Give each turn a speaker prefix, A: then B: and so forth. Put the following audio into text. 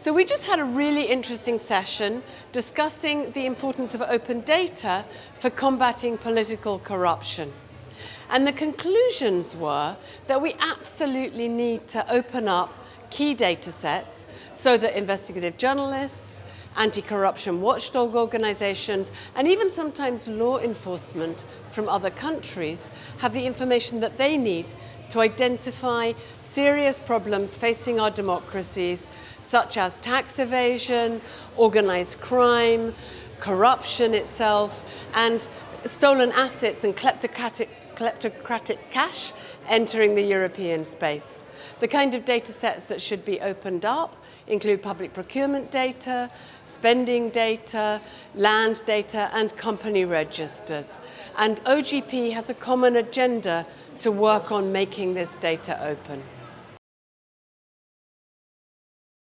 A: So we just had a really interesting session discussing the importance of open data for combating political corruption. And the conclusions were that we absolutely need to open up key data sets so that investigative journalists, anti-corruption watchdog organizations, and even sometimes law enforcement from other countries have the information that they need to identify serious problems facing our democracies, such as tax evasion, organized crime, corruption itself, and stolen assets and kleptocratic, kleptocratic cash entering the European space. The kind of data sets that should be opened up include public procurement data, spending data, land data, and company registers. And OGP has a common agenda to work on making this data open.